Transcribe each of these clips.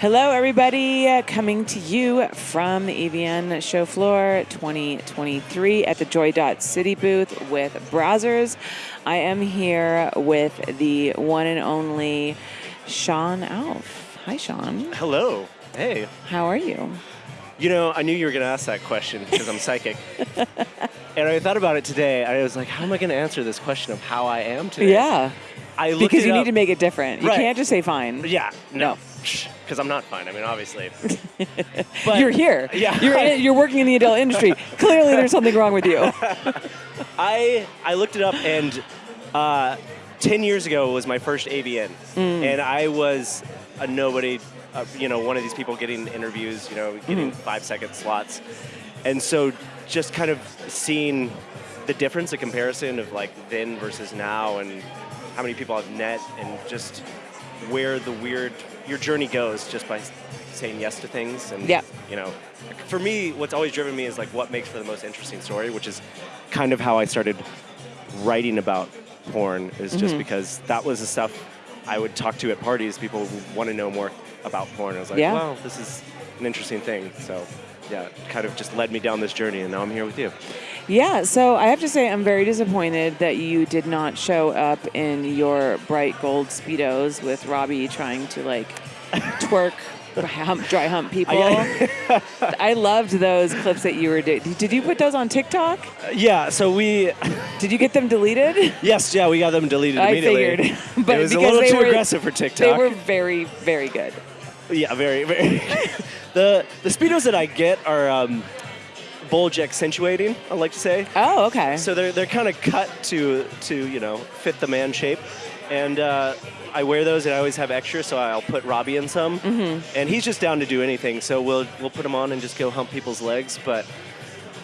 Hello, everybody. Uh, coming to you from the AVN show floor 2023 at the Joy Dot City booth with Brazzers. I am here with the one and only Shawn Alff. Hi, Shawn. Hello. Hey. How are you? You know, I knew you were going to ask that question because I'm psychic. and I thought about it today. I was like, how am I going to answer this question of how I am today? Yeah. I looked Because you up. need to make it different. You Right. can't just say fine. Yeah. No. No. Because I'm not fine. I mean, obviously. But You're here. Yeah. You're, in, you're working in the adult industry. Clearly, there's something wrong with you. I I looked it up and uh, ten years ago was my first AVN, Mm. and I was a nobody. Uh, you know, one of these people getting interviews. You know, getting Mm-hmm. five second slots, and so just kind of seeing the difference, the comparison of like then versus now, and how many people I've met, and just where the weird your journey goes just by saying yes to things and Yeah. you know for me what's always driven me is like what makes for the most interesting story which is kind of how i started writing about porn is just mm-hmm. because that was the stuff i would talk to at parties. People want to know more about porn. I was like Yeah. wow this is an interesting thing. So yeah it kind of just led me down this journey and now i'm here with you. Yeah, so I have to say I'm very disappointed that you did not show up in your bright gold speedos with Robbie trying to like twerk, hump, dry hump people. I loved those clips that you were doing. Did you put those on TikTok? yeah so we Did you get them deleted? yes yeah we got them deleted I immediately figured, but it was a because little they too were- aggressive for tiktok They were very, very good. Yeah, very, very. the the speedos that I get are um, bulge accentuating. I like to say. Oh, okay. So they're they're kind of cut to to you know fit the man shape, and uh, I wear those and I always have extra, so I'll put Robbie in some, Mm-hmm. and he's just down to do anything. So we'll we'll put him on and just go hump people's legs, but.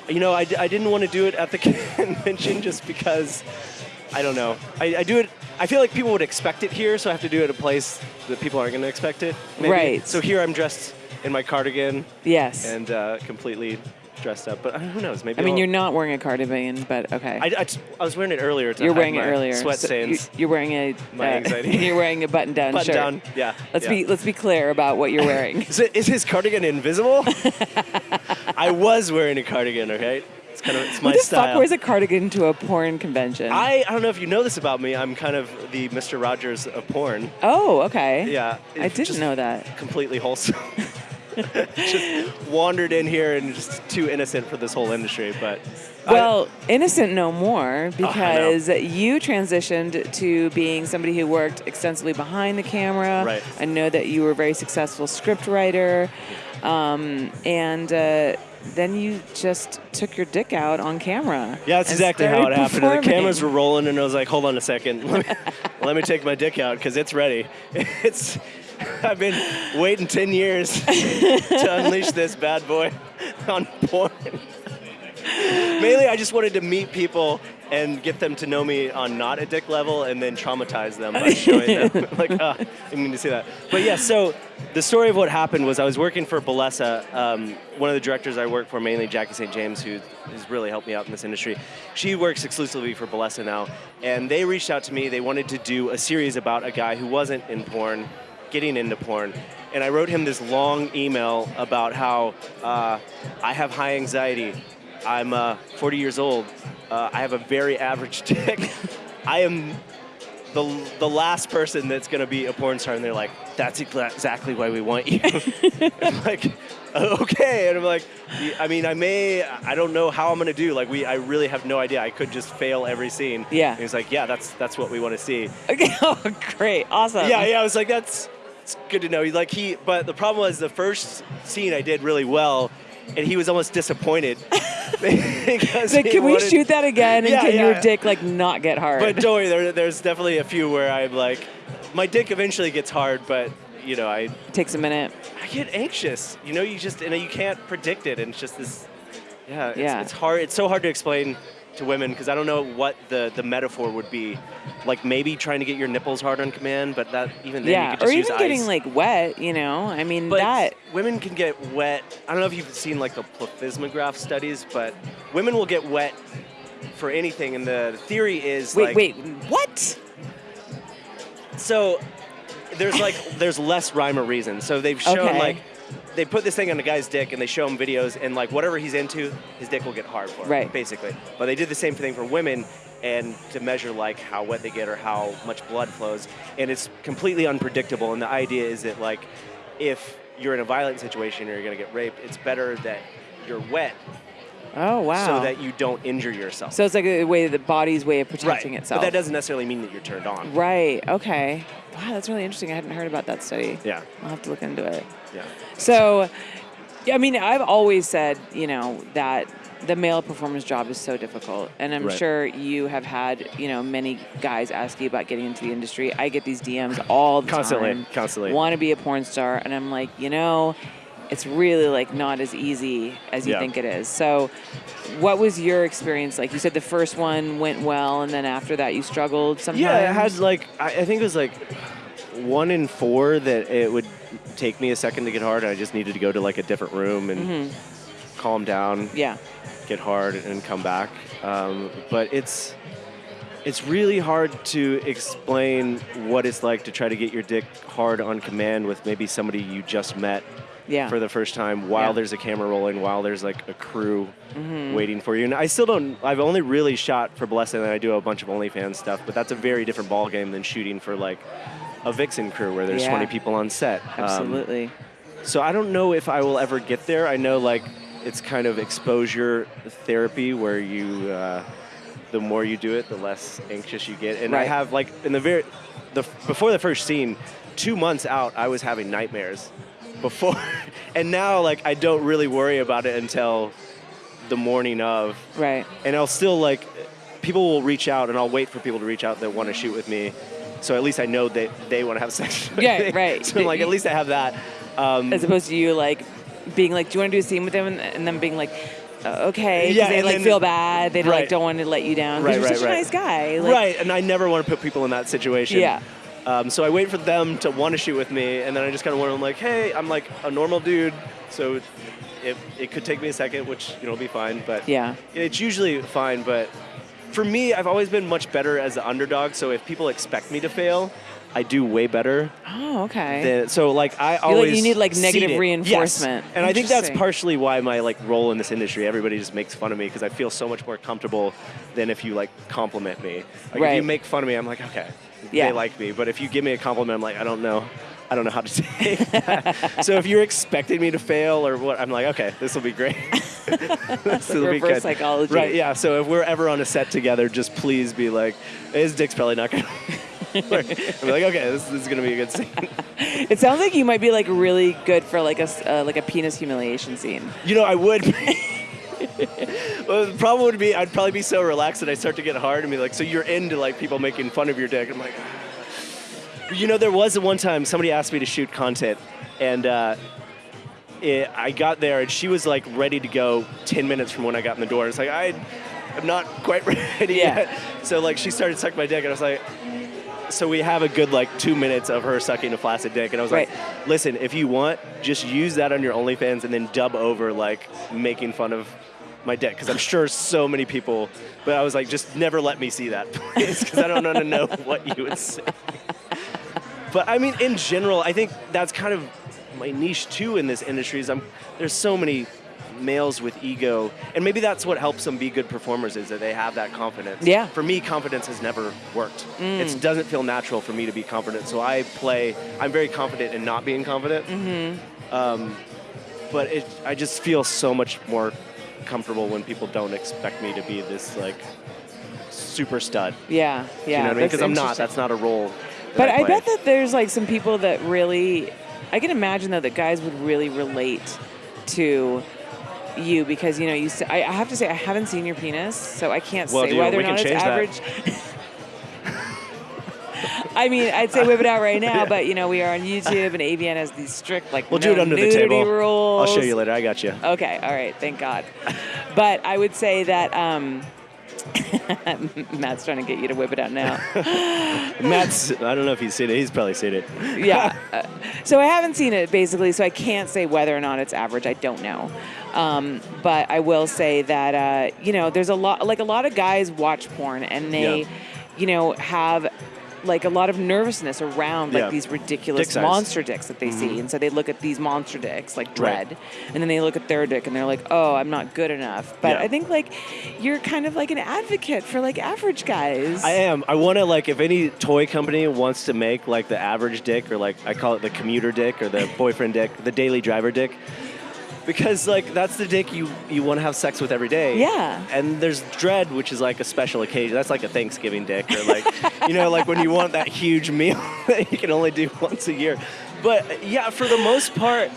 You know, I, d- I didn't want to do it at the convention just because I don't know. I, I do it. I feel like people would expect it here, so I have to do it at a place that people aren't going to expect it. maybe. Right. So here I'm dressed in my cardigan yes. and uh, completely dressed up. But who knows? Maybe I mean, I'll- you're not wearing a cardigan, but okay. I, I was wearing it earlier. You're wearing it earlier. Sweat So stains. you- you're wearing a. My uh, anxiety. You're wearing a button-down Button shirt. down. Yeah. Let's yeah. be let's be clear about what you're wearing. Is, it, is his cardigan invisible? I was wearing a cardigan. Okay. It's kind of it's my Who the style. fuck wears a cardigan to a porn convention? I, I don't know if you know this about me. I'm kind of the Mr. Rogers of porn. oh, okay. Yeah. I didn't know that. Completely wholesome. just wandered in here and just too innocent for this whole industry. But I- Well, innocent no more Oh, know. because you transitioned to being somebody who worked extensively behind the camera. Right. I know that you were a very successful script writer, um, and uh, then you just took your dick out on camera. Yeah, that's exactly how it happened. The cameras were rolling, and I was like, "Hold on a second, let me, let me take my dick out because it's ready." It's I've been waiting ten years to unleash this bad boy on porn. Mainly, I just wanted to meet people and get them to know me on not a dick level, and then traumatize them by showing them like, ah, I need to see that. But yeah, so the story of what happened was I was working for Bellesa. Um, one of the directors I work for, mainly Jackie St. James, who has really helped me out in this industry. She works exclusively for Bellesa now, and they reached out to me. They wanted to do a series about a guy who wasn't in porn, getting into porn. And I wrote him this long email about how uh, I have high anxiety. I'm uh, 40 years old. Uh, I have a very average dick. I am the, the last person that's going to be a porn star. And they're like, that's exactly why we want you. I'm like, okay. And I'm like, I mean, I may, I don't know how I'm going to do. Like, we, I really have no idea. I could just fail every scene. Yeah. And he's like, yeah, that's, that's what we want to see. Okay. Oh, great. Awesome. Yeah, yeah. I was like, that's it's good to know. Like he, but the problem was the first scene I did really well, and he was almost disappointed he can we shoot that again and Yeah, can yeah. your dick like not get hard? But don't worry, there, there's definitely a few where I'm like, my dick eventually gets hard, but you know, I takes a minute. I get anxious. You know, you just and you can't predict it, and it's just this. Yeah, it's, Yeah. it's hard. It's so hard to explain to women because I don't know what the, the metaphor would be. Like maybe trying to get your nipples hard on command, but that even then you could just or use even getting ice. like wet. You know, I mean But that. women can get wet. I don't know if you've seen like the plethysmograph studies, but women will get wet for anything, and the theory is Wait, like wait, what? so there's like there's less rhyme or reason. So they've shown Okay. like they put this thing on a guy's dick and they show him videos and like whatever he's into, his dick will get hard for him, Right. basically. But they did the same thing for women and to measure like how wet they get or how much blood flows and it's completely unpredictable and the idea is that like if you're in a violent situation or you're going to get raped, it's better that you're wet Oh wow. so that you don't injure yourself. So it's like a way the body's way of protecting right. itself. But that doesn't necessarily mean that you're turned on. Right. Okay. Wow, that's really interesting. I hadn't heard about that study. Yeah. I'll have to look into it. Yeah. So, I mean, I've always said, you know, that the male performer's job is so difficult, and I'm Right. sure you have had, you know, many guys ask you about getting into the industry. I get these DMs all the Constantly, time. constantly. Want to be a porn star, and I'm like, you know, it's really like not as easy as you Yeah. think it is. So, what was your experience like? You said the first one went well, and then after that you struggled sometimes. Yeah, it had like I, I think it was like one in four that it would take me a second to get hard. and I just needed to go to like a different room and calm down, Yeah. get hard, and come back. Um, but it's it's really hard to explain what it's like to try to get your dick hard on command with maybe somebody you just met Yeah. for the first time while Yeah. there's a camera rolling, while there's like a crew waiting for you. And I still don't, I've only really shot for Bellesa and I do a bunch of OnlyFans stuff, but that's a very different ballgame than shooting for like a Vixen crew where there's Yeah. 20 people on set. Um, Absolutely. so I don't know if I will ever get there. I know like it's kind of exposure therapy where you, uh, the more you do it, the less anxious you get. And I have like in the very, the before the first scene, two months out, I was having nightmares before, and now like I don't really worry about it until the morning of, right. and I'll still like people will reach out, and I'll wait for people to reach out that want to shoot with me. So at least I know that they want to have sex. with Yeah, me. right. So like at least I have that. Um, as opposed to you like being like, do you want to do a scene with them, and, and them being like, okay. Yeah, they like then- feel bad, they like don't want to let you down. Right, you're right, such a nice guy. Like, right, and I never want to put people in that situation. Yeah. Um, so I wait for them to want to shoot with me, and then I just kind of want to, like, hey, I'm like a normal dude, so it, it could take me a second, which you know will be fine, but Yeah. it's usually fine. But for me, I've always been much better as the underdog. So if people expect me to fail, I do way better. Oh, okay. Than, so like I like- always you need, like, negative it. Yes. reinforcement. and I think that's partially why my like role in this industry. Everybody just makes fun of me because I feel so much more comfortable than if you like compliment me. Like if you make fun of me, I'm like okay, Yeah. they like me. But if you give me a compliment, I'm like I don't know. I don't know how to take that. so if you're expecting me to fail or what, I'm like, okay, this will be great. this will be reverse good. psychology. Right, yeah. So if we're ever on a set together, just please be like, his dick's probably not going to. I'm like, okay, this, this is going to be a good scene. It sounds like you might be like really good for like a uh, like a penis humiliation scene. You know, I would. well, the problem would be I'd probably be so relaxed that I start to get hard and be like, so you're into like people making fun of your dick. I'm like, "Ah." you know, there was one time somebody asked me to shoot content, and uh, it, I got there and she was like ready to go 10 minutes from when I got in the door. It's like I, I'm not quite ready Yeah. yet. So like she started sucking my dick, and I was like. So we have a good like two minutes of her sucking a flaccid dick, and I was Right. like, "Listen, if you want, just use that on your OnlyFans and then dub over like making fun of my dick, because I'm sure so many people." But I was like, "Just never let me see that, please, because I don't want to know what you would say." But I mean, in general, I think that's kind of my niche too in this industry. Is I'm there's so many males with ego, and maybe that's what helps them be good performers is that they have that confidence. Yeah. For me, confidence has never worked. Mm. It doesn't feel natural for me to be confident. So I play. I'm very confident in not being confident. Mm-hmm. Um, but it, I just feel so much more comfortable when people don't expect me to be this like super stud. Yeah, yeah. you know what I mean? Because I'm not. That's not a role. But I, play. bet that there's like some people that really, I can imagine though that guys would really relate to you because you know you. I, I have to say I haven't seen your penis, so I can't Well, say whether or not it's average. I mean, I'd say whip it out right now, but you know we are on YouTube and AVN has these strict like We'll no do it under the table. rules. I'll show you later. I got you. Okay, all right, thank God. but I would say that um, Matt's trying to get you to whip it out now. Matt's. I don't know if he's seen it. He's probably seen it. yeah. Uh, so I haven't seen it basically, so I can't say whether or not it's average. I don't know. Um, but I will say that uh, you know, there's a lot like a lot of guys watch porn and they, Yeah. you know, have like a lot of nervousness around like Yeah. these ridiculous Dick. Mm-hmm. monster dicks that they see, and so they look at these monster dicks like Right. Dread, and then they look at their dick and they're like, oh, I'm not good enough. But Yeah. I think like you're kind of like an advocate for like average guys. I am. I want to like if any toy company wants to make like the average dick or like I call it the commuter dick or the boyfriend dick, the daily driver dick. Because like that's the dick you you want to have sex with every day. Yeah. And there's dread, which is like a special occasion. That's like a Thanksgiving dick, or like you know, like when you want that huge meal that you can only do once a year. But yeah, for the most part,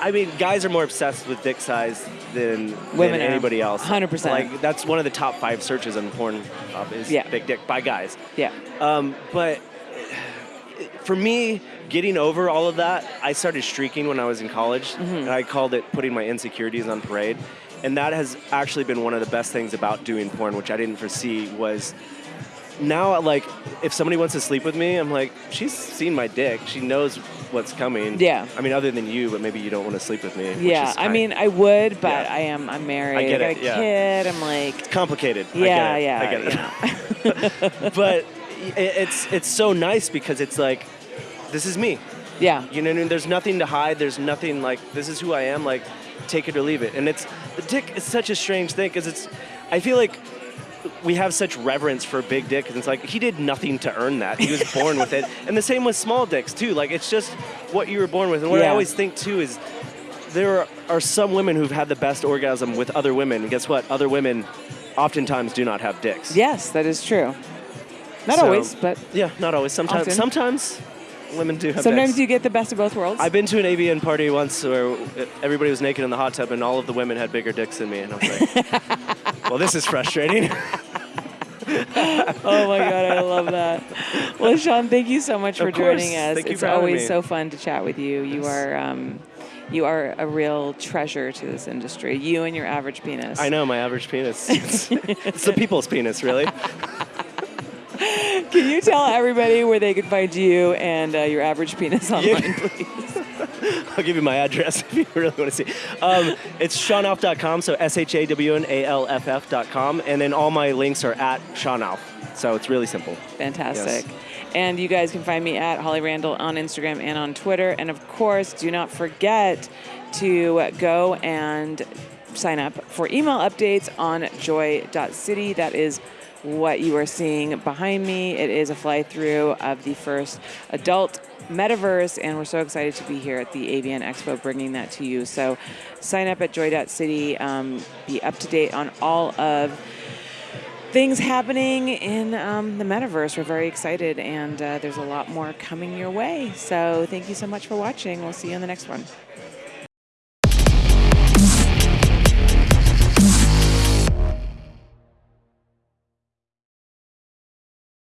I mean, guys are more obsessed with dick size than, Women than anybody else. 100%. Like that's one of the top five searches on Pornhub is Yeah. big dick by guys. yeah. Um, but for me, getting over all of that, I started streaking when I was in college, Mm-hmm. and I called it putting my insecurities on parade. And that has actually been one of the best things about doing porn, which I didn't foresee was now like if somebody wants to sleep with me, I'm like, she's seen my dick. She knows what's coming. Yeah. I mean, other than you, but maybe you don't want to sleep with me. Yeah, I mean, I would, but Yeah. I am. I'm married. I get got it, a yeah. kid. I'm like, complicated. I yeah, get it. yeah, I get it. know. but i- it's it's so nice because it's like this is me. yeah, You know, what I mean? there's nothing to hide. There's nothing like this is who I am. Like, take it or leave it. And it's the dick is such a strange thing because it's. I feel like we have such reverence for big dick, and it's like he did nothing to earn that. He was born with it, and the same with small dicks too. Like it's just what you were born with. And what I always think too is there are, are some women who've had the best orgasm with other women, and guess what? Other women oftentimes do not have dicks. yes, that is true. Not So- always, but Yeah, not always. Sometimes, Often. sometimes women do have. sometimes you get the best of both worlds. I've been to an AVN party once where everybody was naked in the hot tub and all of the women had bigger dicks than me, and I was like, "Well, this is frustrating." oh my god, I love that. Well, Shawn, thank you so much for course. joining us. Thank you it's always me. so fun to chat with you. You Yes. are. Um, you are a real treasure to this industry. You and your average penis. I know my average penis. It's, it's the people's penis, really. Can you tell everybody where they can find you and uh, your average penis online, please? I'll give you my address if you really want to see. Um, it's ShawnAlff.com, so S H A W N A L F F.com, and then all my links are at ShawnAlff. So it's really simple. Fantastic. And you guys can find me at Holly Randall on Instagram and on Twitter. And of course, do not forget to go and sign up for email updates on joy.city. That is what you are seeing behind me. It is a fly through of the first adult metaverse, and we're so excited to be here at the AVN Expo bringing that to you. So sign up at joy.city, um, be up to date on all of things happening in um, the metaverse. We're very excited, and uh, there's a lot more coming your way. So thank you so much for watching. We'll see you on the next one.